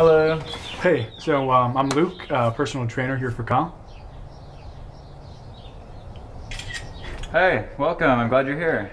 Hello. Hey, so um, I'm Luke, uh, personal trainer here for Kyle. Hey, welcome. I'm glad you're here.